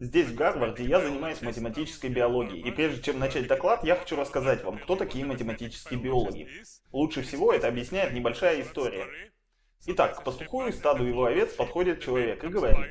Здесь, в Гарварде, я занимаюсь математической биологией, и прежде чем начать доклад, я хочу рассказать вам, кто такие математические биологи. Лучше всего это объясняет небольшая история. Итак, к пастуху и стаду его овец подходит человек и говорит,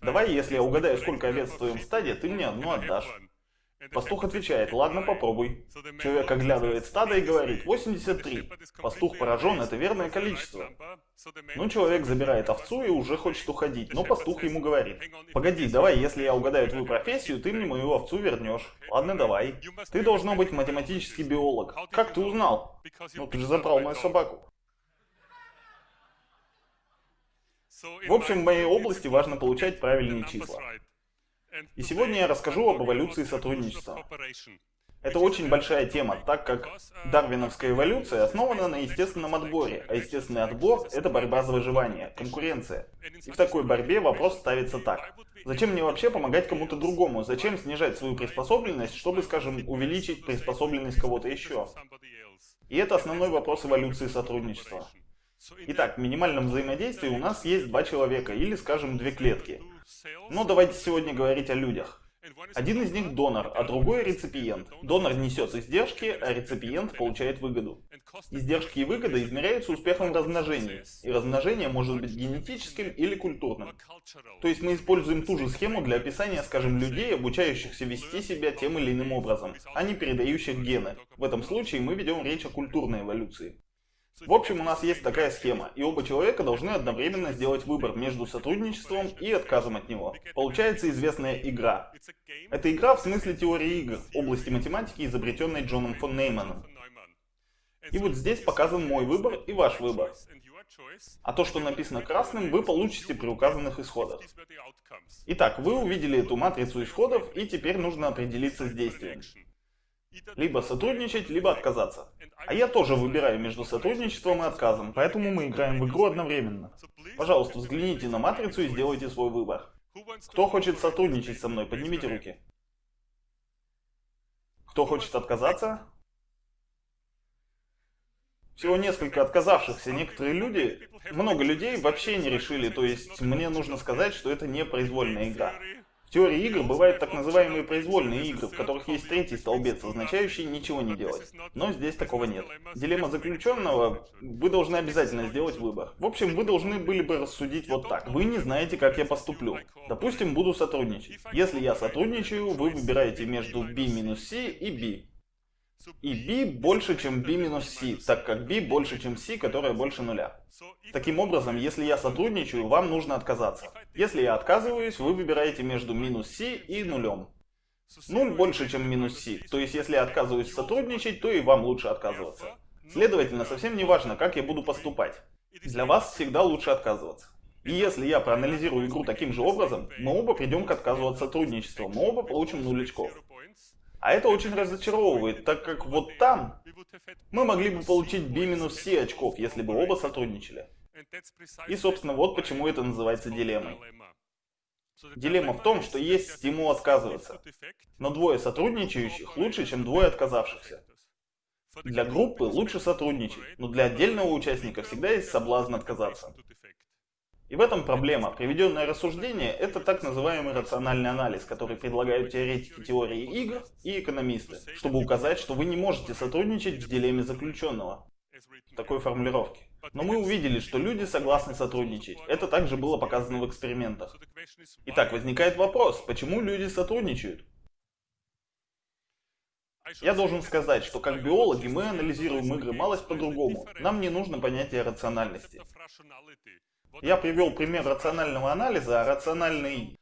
«Давай, если я угадаю, сколько овец в твоем стаде, ты мне одну отдашь». Пастух отвечает, ладно, попробуй. Человек оглядывает стадо и говорит, 83. Пастух поражен, это верное количество. Ну, человек забирает овцу и уже хочет уходить, но пастух ему говорит, погоди, давай, если я угадаю твою профессию, ты мне мою овцу вернешь. Ладно, давай. Ты должно быть математический биолог. Как ты узнал? Ну, ты же забрал мою собаку. В общем, в моей области важно получать правильные числа. И сегодня я расскажу об эволюции сотрудничества. Это очень большая тема, так как дарвиновская эволюция основана на естественном отборе, а естественный отбор — это борьба за выживание, конкуренция. И в такой борьбе вопрос ставится так. Зачем мне вообще помогать кому-то другому? Зачем снижать свою приспособленность, чтобы, скажем, увеличить приспособленность кого-то еще? И это основной вопрос эволюции сотрудничества. Итак, в минимальном взаимодействии у нас есть два человека, или, скажем, две клетки. Но давайте сегодня говорить о людях. Один из них донор, а другой реципиент. Донор несет издержки, а реципиент получает выгоду. Издержки и выгода измеряются успехом размножения, и размножение может быть генетическим или культурным. То есть мы используем ту же схему для описания, скажем, людей, обучающихся вести себя тем или иным образом, а не передающих гены. В этом случае мы ведем речь о культурной эволюции. В общем, у нас есть такая схема, и оба человека должны одновременно сделать выбор между сотрудничеством и отказом от него. Получается известная игра. Это игра в смысле теории игр, области математики, изобретенной Джоном фон Нейманом. И вот здесь показан мой выбор и ваш выбор. А то, что написано красным, вы получите при указанных исходах. Итак, вы увидели эту матрицу исходов, и теперь нужно определиться с действием. Либо сотрудничать, либо отказаться. А я тоже выбираю между сотрудничеством и отказом, поэтому мы играем в игру одновременно. Пожалуйста, взгляните на матрицу и сделайте свой выбор. Кто хочет сотрудничать со мной, поднимите руки. Кто хочет отказаться? Всего несколько отказавшихся. Некоторые люди, много людей вообще не решили, то есть мне нужно сказать, что это не произвольная игра. Теории игр бывают так называемые произвольные игры, в которых есть третий столбец, означающий ничего не делать. Но здесь такого нет. Дилемма заключенного, вы должны обязательно сделать выбор. В общем, вы должны были бы рассудить вот так. Вы не знаете, как я поступлю. Допустим, буду сотрудничать. Если я сотрудничаю, вы выбираете между B минус C и B. И b больше, чем b минус c, так как b больше, чем c, которая больше нуля. Таким образом, если я сотрудничаю, вам нужно отказаться. Если я отказываюсь, вы выбираете между минус c и нулем. Нуль больше, чем минус c, то есть если я отказываюсь сотрудничать, то и вам лучше отказываться. Следовательно, совсем не важно, как я буду поступать. Для вас всегда лучше отказываться. И если я проанализирую игру таким же образом, мы оба придем к отказу от сотрудничества, мы оба получим 0 очков. А это очень разочаровывает, так как вот там мы могли бы получить B минус C очков, если бы оба сотрудничали. И, собственно, вот почему это называется дилеммой. Дилемма в том, что есть стимул отказываться. Но двое сотрудничающих лучше, чем двое отказавшихся. Для группы лучше сотрудничать, но для отдельного участника всегда есть соблазн отказаться. И в этом проблема. Приведенное рассуждение – это так называемый рациональный анализ, который предлагают теоретики теории игр и экономисты, чтобы указать, что вы не можете сотрудничать в дилемме заключенного. Такой формулировке. Но мы увидели, что люди согласны сотрудничать. Это также было показано в экспериментах. Итак, возникает вопрос, почему люди сотрудничают? Я должен сказать, что как биологи мы анализируем игры малость по-другому. Нам не нужно понятие рациональности. Я привел пример рационального анализа, а рациональный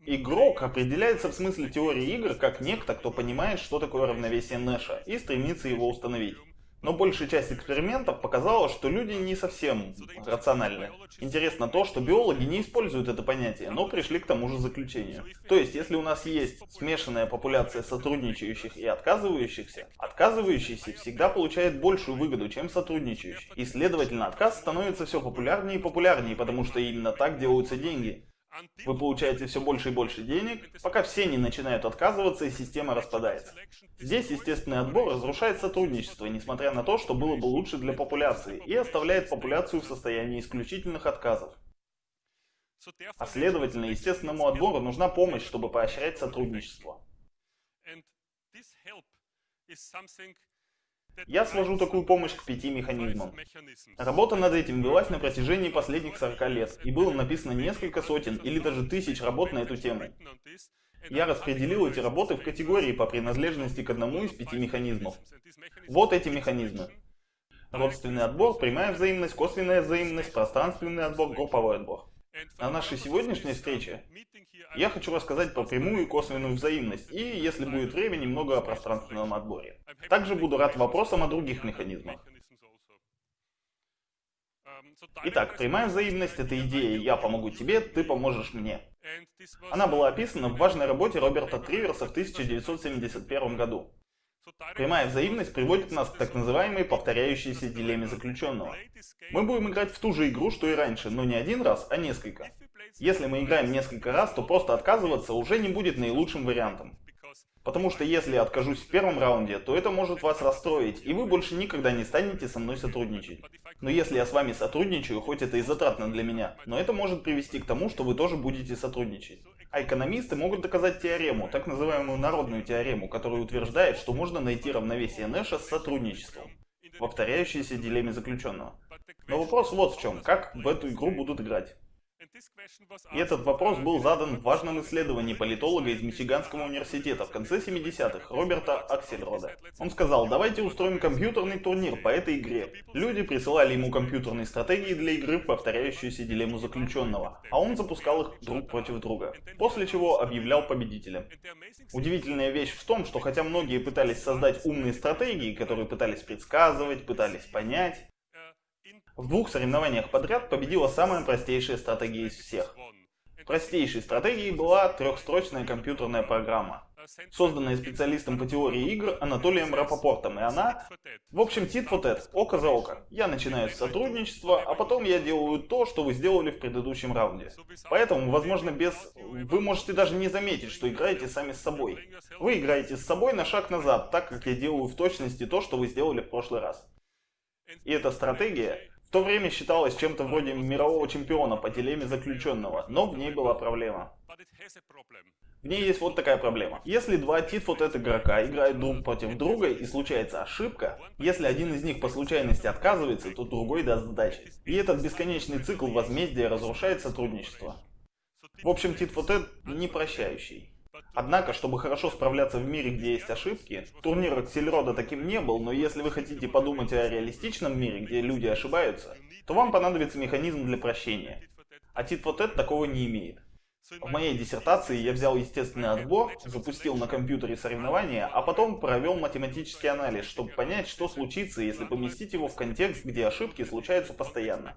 игрок определяется в смысле теории игр как некто, кто понимает, что такое равновесие Нэша и стремится его установить. Но большая часть экспериментов показала, что люди не совсем рациональны. Интересно то, что биологи не используют это понятие, но пришли к тому же заключению. То есть, если у нас есть смешанная популяция сотрудничающих и отказывающихся, отказывающийся всегда получает большую выгоду, чем сотрудничающий. И следовательно, отказ становится все популярнее и популярнее, потому что именно так делаются деньги. Вы получаете все больше и больше денег, пока все не начинают отказываться и система распадается. Здесь естественный отбор разрушает сотрудничество, несмотря на то, что было бы лучше для популяции, и оставляет популяцию в состоянии исключительных отказов. А следовательно, естественному отбору нужна помощь, чтобы поощрять сотрудничество. Я свожу такую помощь к пяти механизмам. Работа над этим велась на протяжении последних 40 лет, и было написано несколько сотен или даже тысяч работ на эту тему. Я распределил эти работы в категории по принадлежности к одному из пяти механизмов. Вот эти механизмы. Родственный отбор, прямая взаимность, косвенная взаимность, пространственный отбор, групповой отбор. На нашей сегодняшней встрече я хочу рассказать про прямую и косвенную взаимность, и, если будет время, немного о пространственном отборе. Также буду рад вопросам о других механизмах. Итак, прямая взаимность – это идея «я помогу тебе, ты поможешь мне». Она была описана в важной работе Роберта Триверса в 1971 году. Прямая взаимность приводит нас к так называемой повторяющейся дилемме заключенного. Мы будем играть в ту же игру, что и раньше, но не один раз, а несколько. Если мы играем несколько раз, то просто отказываться уже не будет наилучшим вариантом. Потому что если я откажусь в первом раунде, то это может вас расстроить, и вы больше никогда не станете со мной сотрудничать. Но если я с вами сотрудничаю, хоть это и затратно для меня, но это может привести к тому, что вы тоже будете сотрудничать. А экономисты могут доказать теорему, так называемую народную теорему, которая утверждает, что можно найти равновесие Нэша с сотрудничеством, повторяющейся дилемме заключенного. Но вопрос вот в чем, как в эту игру будут играть. И этот вопрос был задан в важном исследовании политолога из Мичиганского университета в конце 70-х, Роберта Аксельрода. Он сказал, давайте устроим компьютерный турнир по этой игре. Люди присылали ему компьютерные стратегии для игры повторяющуюся дилемму заключенного, а он запускал их друг против друга, после чего объявлял победителя. Удивительная вещь в том, что хотя многие пытались создать умные стратегии, которые пытались предсказывать, пытались понять, в двух соревнованиях подряд победила самая простейшая стратегия из всех. Простейшей стратегией была трехстрочная компьютерная программа, созданная специалистом по теории игр Анатолием Рапопортом, и она... В общем, тит for око за око. Я начинаю с сотрудничества, а потом я делаю то, что вы сделали в предыдущем раунде. Поэтому, возможно, без... Вы можете даже не заметить, что играете сами с собой. Вы играете с собой на шаг назад, так как я делаю в точности то, что вы сделали в прошлый раз. И эта стратегия в то время считалась чем-то вроде мирового чемпиона по дилемме заключенного, но в ней была проблема. В ней есть вот такая проблема. Если два титфотет игрока играют друг против друга и случается ошибка, если один из них по случайности отказывается, то другой даст сдачи. И этот бесконечный цикл возмездия разрушает сотрудничество. В общем, титфотет не прощающий. Однако, чтобы хорошо справляться в мире, где есть ошибки, турнир Аксельрода таким не был, но если вы хотите подумать о реалистичном мире, где люди ошибаются, то вам понадобится механизм для прощения. А Тит-Фотет такого не имеет. В моей диссертации я взял естественный отбор, запустил на компьютере соревнования, а потом провел математический анализ, чтобы понять, что случится, если поместить его в контекст, где ошибки случаются постоянно.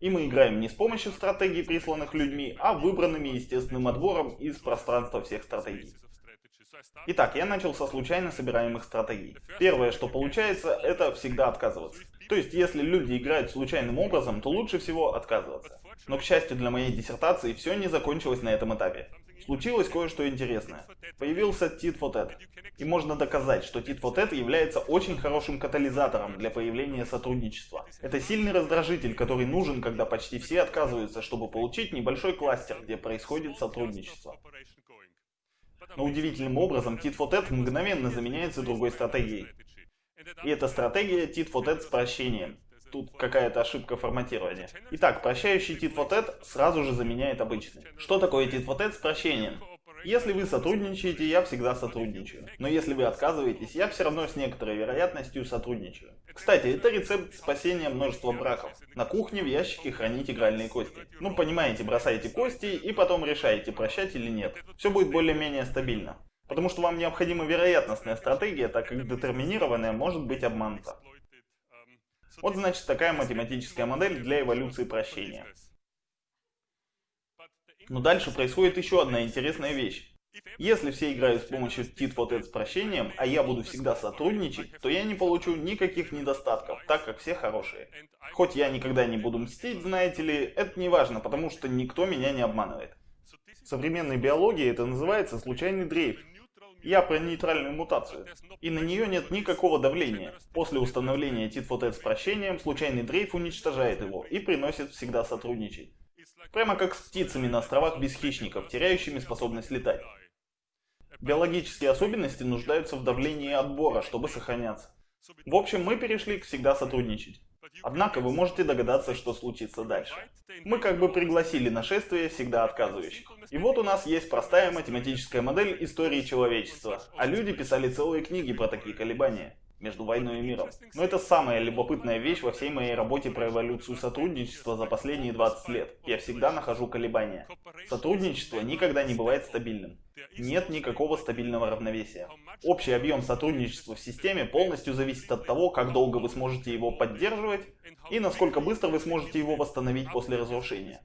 И мы играем не с помощью стратегий, присланных людьми, а выбранными естественным отбором из пространства всех стратегий. Итак, я начал со случайно собираемых стратегий. Первое, что получается, это всегда отказываться. То есть, если люди играют случайным образом, то лучше всего отказываться. Но, к счастью для моей диссертации, все не закончилось на этом этапе. Случилось кое-что интересное. Появился Tat. И можно доказать, что Tat является очень хорошим катализатором для появления сотрудничества. Это сильный раздражитель, который нужен, когда почти все отказываются, чтобы получить небольшой кластер, где происходит сотрудничество. Но удивительным образом Tat мгновенно заменяется другой стратегией. И эта стратегия Tat с прощением. Тут какая-то ошибка форматирования. Итак, прощающий тит вот сразу же заменяет обычный. Что такое тит вот с прощением? Если вы сотрудничаете, я всегда сотрудничаю. Но если вы отказываетесь, я все равно с некоторой вероятностью сотрудничаю. Кстати, это рецепт спасения множества браков. На кухне в ящике хранить игральные кости. Ну, понимаете, бросаете кости и потом решаете, прощать или нет. Все будет более-менее стабильно. Потому что вам необходима вероятностная стратегия, так как детерминированная может быть обманута. Вот значит такая математическая модель для эволюции прощения. Но дальше происходит еще одна интересная вещь. Если все играют с помощью tit for с прощением, а я буду всегда сотрудничать, то я не получу никаких недостатков, так как все хорошие. Хоть я никогда не буду мстить, знаете ли, это не важно, потому что никто меня не обманывает. В современной биологии это называется случайный дрейф. Я про нейтральную мутацию. И на нее нет никакого давления. После установления tit с прощением, случайный дрейф уничтожает его и приносит всегда сотрудничать. Прямо как с птицами на островах без хищников, теряющими способность летать. Биологические особенности нуждаются в давлении отбора, чтобы сохраняться. В общем, мы перешли к всегда сотрудничать. Однако вы можете догадаться, что случится дальше. Мы как бы пригласили нашествие всегда отказывающих. И вот у нас есть простая математическая модель истории человечества, а люди писали целые книги про такие колебания между войной и миром. Но это самая любопытная вещь во всей моей работе про эволюцию сотрудничества за последние 20 лет. Я всегда нахожу колебания. Сотрудничество никогда не бывает стабильным. Нет никакого стабильного равновесия. Общий объем сотрудничества в системе полностью зависит от того, как долго вы сможете его поддерживать и насколько быстро вы сможете его восстановить после разрушения.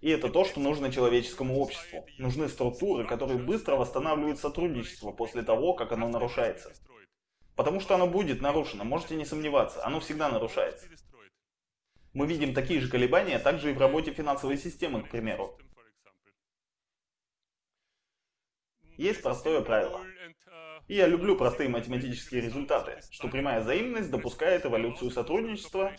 И это то, что нужно человеческому обществу. Нужны структуры, которые быстро восстанавливают сотрудничество после того, как оно нарушается. Потому что оно будет нарушено, можете не сомневаться, оно всегда нарушается. Мы видим такие же колебания также и в работе финансовой системы, к примеру. Есть простое правило. И я люблю простые математические результаты, что прямая взаимность допускает эволюцию сотрудничества,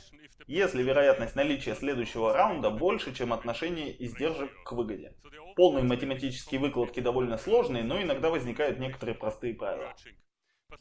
если вероятность наличия следующего раунда больше, чем отношение издержек к выгоде. Полные математические выкладки довольно сложные, но иногда возникают некоторые простые правила.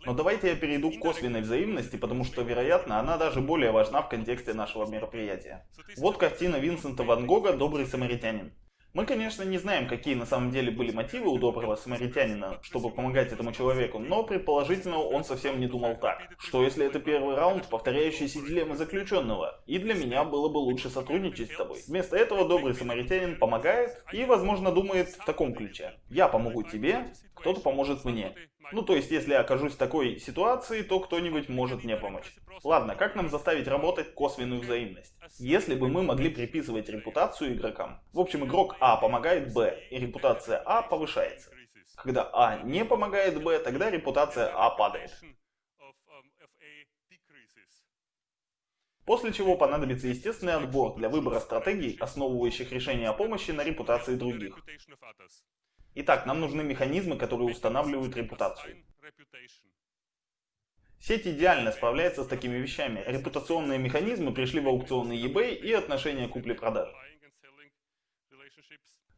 Но давайте я перейду к косвенной взаимности, потому что, вероятно, она даже более важна в контексте нашего мероприятия. Вот картина Винсента Ван Гога «Добрый самаритянин». Мы, конечно, не знаем, какие на самом деле были мотивы у доброго самаритянина, чтобы помогать этому человеку, но предположительно он совсем не думал так. Что если это первый раунд, повторяющийся дилеммы заключенного, и для меня было бы лучше сотрудничать с тобой. Вместо этого добрый самаритянин помогает и, возможно, думает в таком ключе. Я помогу тебе, кто-то поможет мне. Ну, то есть, если я окажусь в такой ситуации, то кто-нибудь может мне помочь. Ладно, как нам заставить работать косвенную взаимность? Если бы мы могли приписывать репутацию игрокам. В общем, игрок А помогает Б, и репутация А повышается. Когда А не помогает Б, тогда репутация А падает. После чего понадобится естественный отбор для выбора стратегий, основывающих решения о помощи на репутации других. Итак, нам нужны механизмы, которые устанавливают репутацию. Сеть идеально справляется с такими вещами. Репутационные механизмы пришли в аукционный eBay и отношения купли-продажи.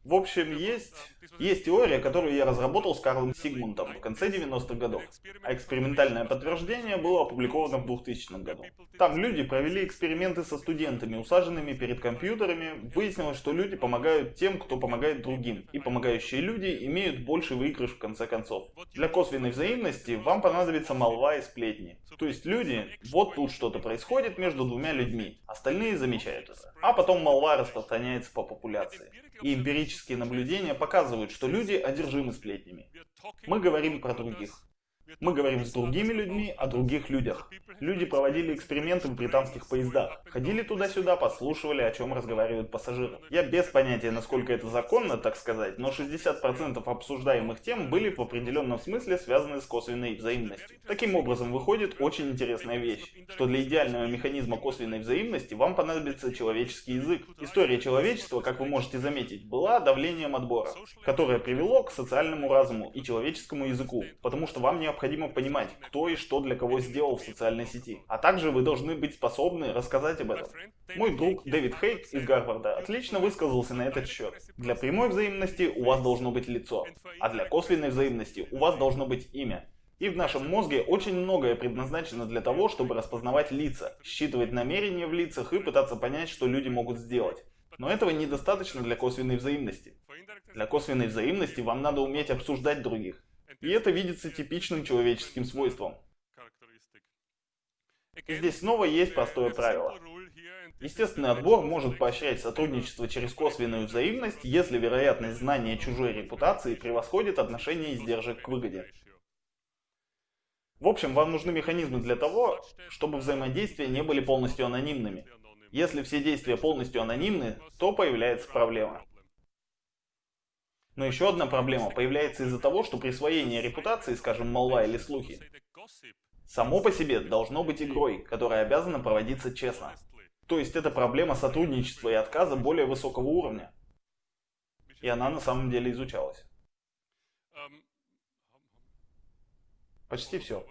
В общем, есть, есть теория, которую я разработал с Карлом Сигмундом в конце 90-х годов, а экспериментальное подтверждение было опубликовано в 2000 году. Там люди провели эксперименты со студентами, усаженными перед компьютерами. Выяснилось, что люди помогают тем, кто помогает другим, и помогающие люди имеют больший выигрыш в конце концов. Для косвенной взаимности вам понадобится молва и сплетни. То есть люди, вот тут что-то происходит между двумя людьми, остальные замечают это. А потом молва распространяется по популяции. И эмпирические наблюдения показывают, что люди одержимы сплетнями. Мы говорим про других. Мы говорим с другими людьми о других людях. Люди проводили эксперименты в британских поездах. Ходили туда-сюда, послушивали, о чем разговаривают пассажиры. Я без понятия, насколько это законно, так сказать, но 60% обсуждаемых тем были в определенном смысле связаны с косвенной взаимностью. Таким образом, выходит очень интересная вещь, что для идеального механизма косвенной взаимности вам понадобится человеческий язык. История человечества, как вы можете заметить, была давлением отбора, которое привело к социальному разуму и человеческому языку, потому что вам необходимо необходимо понимать, кто и что для кого сделал в социальной сети. А также вы должны быть способны рассказать об этом. Мой друг Дэвид Хейк из Гарварда отлично высказался на этот счет. Для прямой взаимности у вас должно быть лицо, а для косвенной взаимности у вас должно быть имя. И в нашем мозге очень многое предназначено для того, чтобы распознавать лица, считывать намерения в лицах и пытаться понять, что люди могут сделать. Но этого недостаточно для косвенной взаимности. Для косвенной взаимности вам надо уметь обсуждать других, и это видится типичным человеческим свойством. Здесь снова есть простое правило. Естественный отбор может поощрять сотрудничество через косвенную взаимность, если вероятность знания чужой репутации превосходит отношение издержек к выгоде. В общем, вам нужны механизмы для того, чтобы взаимодействия не были полностью анонимными. Если все действия полностью анонимны, то появляется проблема. Но еще одна проблема появляется из-за того, что присвоение репутации, скажем, молва или слухи, само по себе должно быть игрой, которая обязана проводиться честно. То есть это проблема сотрудничества и отказа более высокого уровня. И она на самом деле изучалась. Почти все.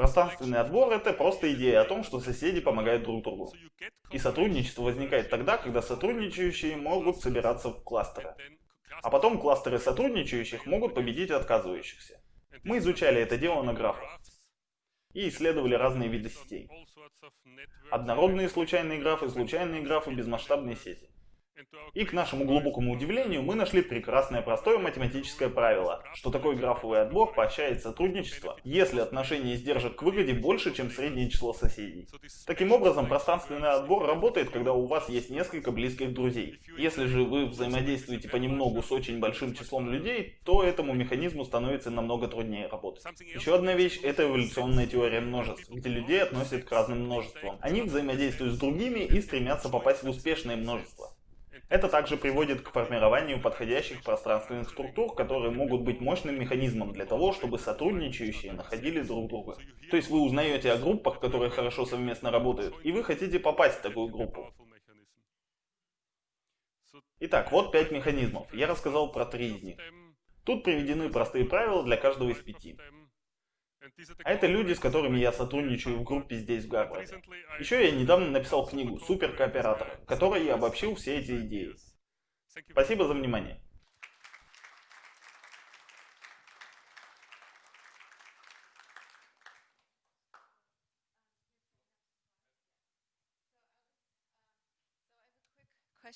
Пространственный отбор — это просто идея о том, что соседи помогают друг другу. И сотрудничество возникает тогда, когда сотрудничающие могут собираться в кластеры. А потом кластеры сотрудничающих могут победить отказывающихся. Мы изучали это дело на графах и исследовали разные виды сетей. Однородные случайные графы, случайные графы, безмасштабные сети. И к нашему глубокому удивлению мы нашли прекрасное простое математическое правило, что такой графовый отбор поощряет сотрудничество, если отношение издержек к выгоде больше, чем среднее число соседей. Таким образом, пространственный отбор работает, когда у вас есть несколько близких друзей. Если же вы взаимодействуете понемногу с очень большим числом людей, то этому механизму становится намного труднее работать. Еще одна вещь — это эволюционная теория множеств, где людей относят к разным множествам. Они взаимодействуют с другими и стремятся попасть в успешное множество. Это также приводит к формированию подходящих пространственных структур, которые могут быть мощным механизмом для того, чтобы сотрудничающие находили друг друга. То есть вы узнаете о группах, которые хорошо совместно работают, и вы хотите попасть в такую группу. Итак, вот пять механизмов. Я рассказал про три из них. Тут приведены простые правила для каждого из пяти. А это люди, с которыми я сотрудничаю в группе здесь, в Гарварде. Еще я недавно написал книгу «Суперкооператор», в которой я обобщил все эти идеи. Спасибо за внимание.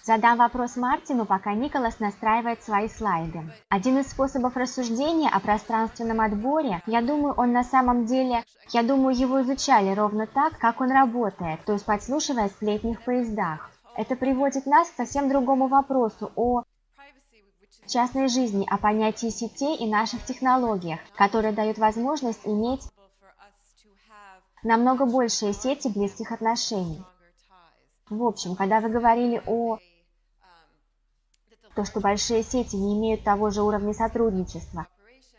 Задам вопрос Мартину, пока Николас настраивает свои слайды. Один из способов рассуждения о пространственном отборе, я думаю, он на самом деле, я думаю, его изучали ровно так, как он работает, то есть подслушивая сплетни в поездах. Это приводит нас к совсем другому вопросу о частной жизни, о понятии сетей и наших технологиях, которые дают возможность иметь намного большие сети близких отношений. В общем, когда вы говорили о то, что большие сети не имеют того же уровня сотрудничества,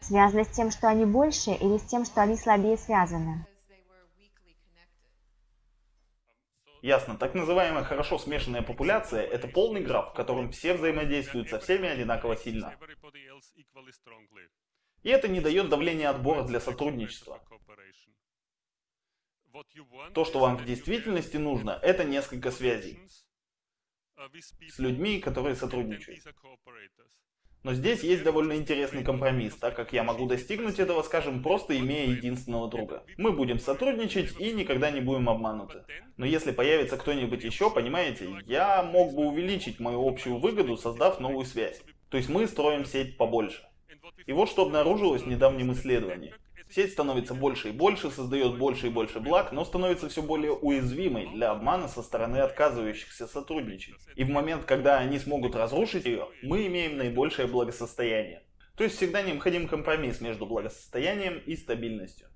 связано с тем, что они больше, или с тем, что они слабее связаны? Ясно. Так называемая хорошо смешанная популяция – это полный граф, в котором все взаимодействуют со всеми одинаково сильно. И это не дает давления отбора для сотрудничества. То, что вам в действительности нужно, это несколько связей с людьми, которые сотрудничают. Но здесь есть довольно интересный компромисс, так как я могу достигнуть этого, скажем, просто имея единственного друга. Мы будем сотрудничать и никогда не будем обмануты. Но если появится кто-нибудь еще, понимаете, я мог бы увеличить мою общую выгоду, создав новую связь. То есть мы строим сеть побольше. И вот что обнаружилось в недавнем исследовании. Сеть становится больше и больше, создает больше и больше благ, но становится все более уязвимой для обмана со стороны отказывающихся сотрудничать. И в момент, когда они смогут разрушить ее, мы имеем наибольшее благосостояние. То есть всегда необходим компромисс между благосостоянием и стабильностью.